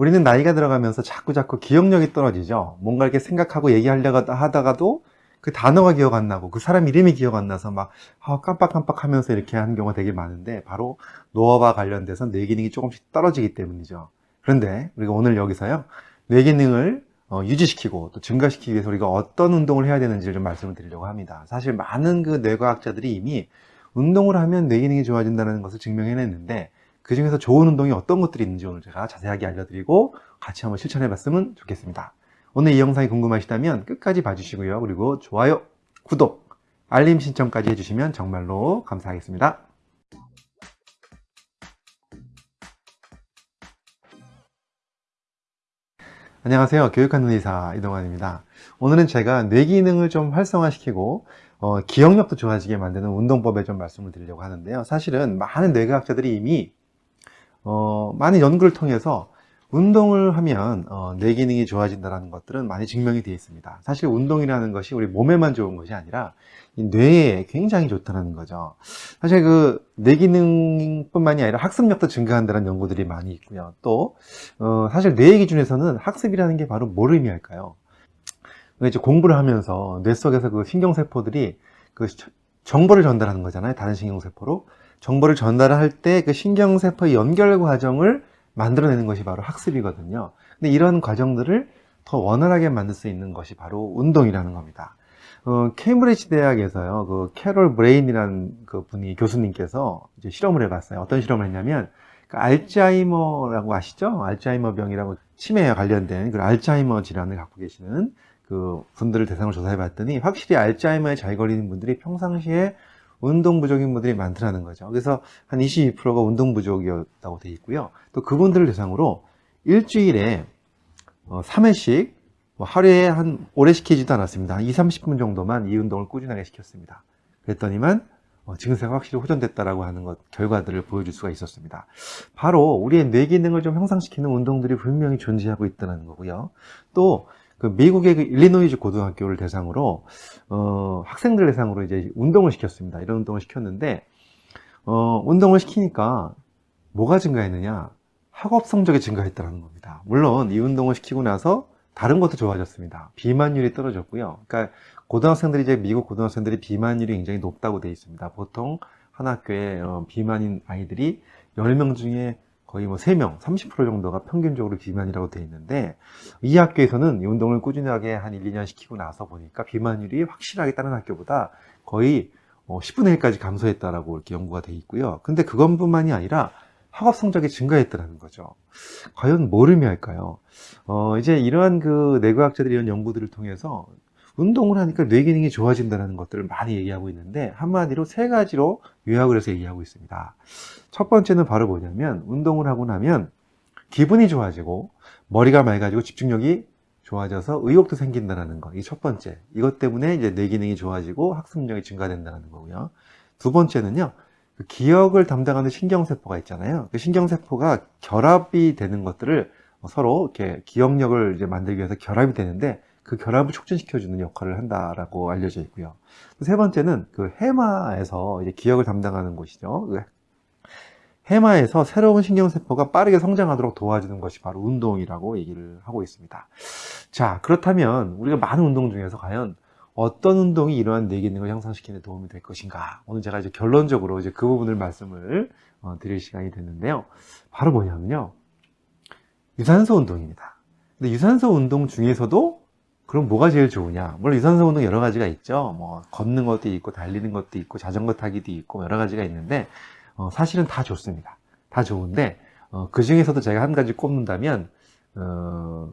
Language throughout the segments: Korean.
우리는 나이가 들어가면서 자꾸 자꾸 기억력이 떨어지죠. 뭔가 이렇게 생각하고 얘기하려고 하다가도 그 단어가 기억 안 나고 그 사람 이름이 기억 안 나서 막 아, 깜빡깜빡 하면서 이렇게 하는 경우가 되게 많은데 바로 노화와 관련돼서 뇌 기능이 조금씩 떨어지기 때문이죠. 그런데 우리가 오늘 여기서요. 뇌 기능을 어, 유지시키고 또 증가시키기 위해서 우리가 어떤 운동을 해야 되는지를 좀 말씀을 드리려고 합니다. 사실 많은 그 뇌과학자들이 이미 운동을 하면 뇌 기능이 좋아진다는 것을 증명해냈는데 그 중에서 좋은 운동이 어떤 것들이 있는지 오늘 제가 자세하게 알려드리고 같이 한번 실천해 봤으면 좋겠습니다. 오늘 이 영상이 궁금하시다면 끝까지 봐주시고요. 그리고 좋아요, 구독, 알림 신청까지 해주시면 정말로 감사하겠습니다. 안녕하세요. 교육하는 의사 이동환입니다. 오늘은 제가 뇌 기능을 좀 활성화시키고 어, 기억력도 좋아지게 만드는 운동법에 좀 말씀을 드리려고 하는데요. 사실은 많은 뇌과학자들이 이미 어, 많은 연구를 통해서 운동을 하면 어, 뇌 기능이 좋아진다는 것들은 많이 증명이 되어 있습니다. 사실 운동이라는 것이 우리 몸에만 좋은 것이 아니라 뇌에 굉장히 좋다는 거죠. 사실 그 뇌 기능뿐만이 아니라 학습력도 증가한다는 연구들이 많이 있고요. 또 어, 사실 뇌의 기준에서는 학습이라는 게 바로 뭘 의미할까요? 이제 공부를 하면서 뇌 속에서 그 신경세포들이 그 정보를 전달하는 거잖아요. 다른 신경세포로. 정보를 전달할 때 그 신경세포의 연결 과정을 만들어내는 것이 바로 학습이거든요. 근데 이런 과정들을 더 원활하게 만들 수 있는 것이 바로 운동이라는 겁니다. 어, 케임브리지 대학에서요, 그 캐롤 브레인이라는 그 분이 교수님께서 실험을 해봤어요. 어떤 실험을 했냐면, 그 알츠하이머라고 아시죠? 알츠하이머 병이라고 치매에 관련된 그 알츠하이머 질환을 갖고 계시는 그 분들을 대상으로 조사해 봤더니 확실히 알츠하이머에 잘 걸리는 분들이 평상시에 운동 부족인 분들이 많더라는 거죠. 그래서 한 22%가 운동 부족이었다고 되어 있고요. 또 그분들을 대상으로 일주일에 3회씩 어, 뭐 하루에 한 오래 시키지도 않았습니다. 한 2, 30분 정도만 이 운동을 꾸준하게 시켰습니다. 그랬더니만 어, 증세가 확실히 호전됐다라고 하는 것 결과들을 보여줄 수가 있었습니다. 바로 우리의 뇌 기능을 좀 향상시키는 운동들이 분명히 존재하고 있다는 거고요. 또 그 미국의 그 일리노이즈 고등학교를 대상으로 어, 학생들 대상으로 이제 운동을 시켰습니다. 이런 운동을 시켰는데 어, 운동을 시키니까 뭐가 증가했느냐? 학업 성적이 증가했다는 겁니다. 물론 이 운동을 시키고 나서 다른 것도 좋아졌습니다. 비만율이 떨어졌고요. 그러니까 고등학생들이 이제 미국 고등학생들이 비만율이 굉장히 높다고 되어 있습니다. 보통 한 학교에 어, 비만인 아이들이 10명 중에 거의 뭐 3명, 30% 정도가 평균적으로 비만이라고 되어 있는데 이 학교에서는 이 운동을 꾸준하게 한 1, 2년 시키고 나서 보니까 비만율이 확실하게 다른 학교보다 거의 10분의 어, 1까지 감소했다라고 이렇게 연구가 되어 있고요. 근데 그것뿐만이 아니라 학업 성적이 증가했다는 거죠. 과연 뭘 의미할까요? 어, 이제 이러한 그 뇌과학자들이 이런 연구들을 통해서 운동을 하니까 뇌 기능이 좋아진다는 것들을 많이 얘기하고 있는데 한마디로 세 가지로 요약을 해서 얘기하고 있습니다. 첫 번째는 바로 뭐냐면 운동을 하고 나면 기분이 좋아지고 머리가 맑아지고 집중력이 좋아져서 의욕도 생긴다는 거. 이 첫 번째. 이것 때문에 이제 뇌 기능이 좋아지고 학습력이 증가된다는 거고요. 두 번째는요. 그 기억을 담당하는 신경세포가 있잖아요. 그 신경세포가 결합이 되는 것들을 서로 이렇게 기억력을 이제 만들기 위해서 결합이 되는데 그 결합을 촉진시켜주는 역할을 한다라고 알려져 있고요. 세 번째는 그 해마에서 이제 기억을 담당하는 곳이죠. 그 해마에서 새로운 신경세포가 빠르게 성장하도록 도와주는 것이 바로 운동이라고 얘기를 하고 있습니다. 자, 그렇다면 우리가 많은 운동 중에서 과연 어떤 운동이 이러한 뇌 기능을 향상시키는 데 도움이 될 것인가? 오늘 제가 이제 결론적으로 이제 그 부분을 말씀을 어, 드릴 시간이 됐는데요. 바로 뭐냐면요. 유산소 운동입니다. 근데 유산소 운동 중에서도 그럼 뭐가 제일 좋으냐? 물론 유산소 운동 여러 가지가 있죠. 뭐 걷는 것도 있고 달리는 것도 있고 자전거 타기도 있고 여러 가지가 있는데 어, 사실은 다 좋습니다. 다 좋은데 어, 그 중에서도 제가 한 가지 꼽는다면 어,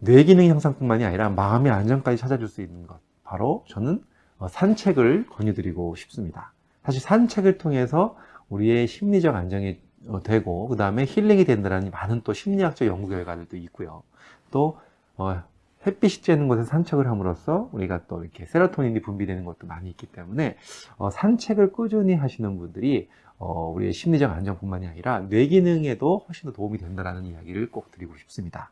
뇌 기능 향상뿐만이 아니라 마음의 안정까지 찾아줄 수 있는 것 바로 저는 어, 산책을 권유드리고 싶습니다. 사실 산책을 통해서 우리의 심리적 안정이 어, 되고 그 다음에 힐링이 된다는 많은 또 심리학적 연구 결과들도 있고요. 또 어, 햇빛이 쬐는 곳에 산책을 함으로써 우리가 또 이렇게 세로토닌이 분비되는 것도 많이 있기 때문에 어, 산책을 꾸준히 하시는 분들이 어, 우리의 심리적 안정뿐만이 아니라 뇌 기능에도 훨씬 더 도움이 된다는 이야기를 꼭 드리고 싶습니다.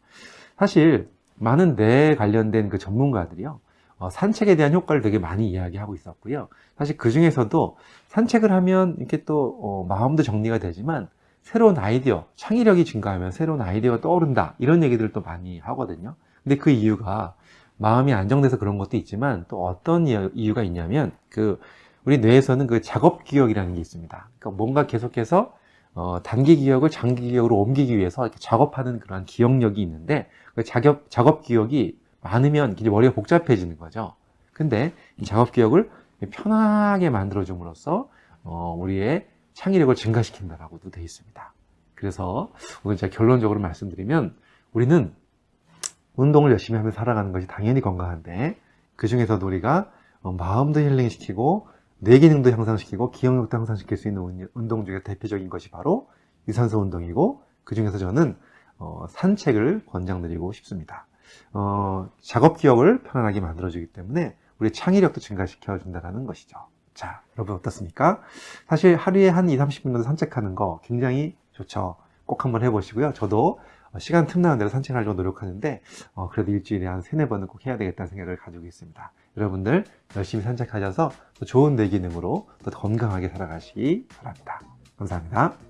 사실 많은 뇌 관련된 그 전문가들이요. 어, 산책에 대한 효과를 되게 많이 이야기하고 있었고요. 사실 그 중에서도 산책을 하면 이렇게 또 어, 마음도 정리가 되지만 새로운 아이디어, 창의력이 증가하면 새로운 아이디어가 떠오른다. 이런 얘기들을 또 많이 하거든요. 근데 그 이유가 마음이 안정돼서 그런 것도 있지만 또 어떤 이유- 이유가 있냐면 그 우리 뇌에서는 그 작업 기억이라는 게 있습니다. 그러니까 뭔가 계속해서 어, 단기 기억을 장기 기억으로 옮기기 위해서 이렇게 작업하는 그런 기억력이 있는데 그 작업, 작업 기억이 많으면 머리가 복잡해지는 거죠. 근데 이 작업 기억을 편하게 만들어 줌으로써 어, 우리의 창의력을 증가시킨다라고도 되어 있습니다. 그래서 오늘 제가 결론적으로 말씀드리면 우리는 운동을 열심히 하며 살아가는 것이 당연히 건강한데 그 중에서도 우리가 어, 마음도 힐링시키고 뇌 기능도 향상시키고 기억력도 향상시킬 수 있는 운- 운동 중에 대표적인 것이 바로 유산소 운동이고 그 중에서 저는 어, 산책을 권장드리고 싶습니다. 어, 작업 기억을 편안하게 만들어주기 때문에 우리 창의력도 증가시켜 준다는 것이죠. 자, 여러분 어떻습니까? 사실 하루에 한 2, 30분 정도 산책하는 거 굉장히 좋죠. 꼭 한번 해보시고요. 저도 어, 시간 틈나는 대로 산책하려고 노력하는데 어, 그래도 일주일에 한 세네 번은 꼭 해야 되겠다는 생각을 가지고 있습니다. 여러분들 열심히 산책하셔서 또 좋은 뇌 기능으로 또 건강하게 살아가시기 바랍니다. 감사합니다.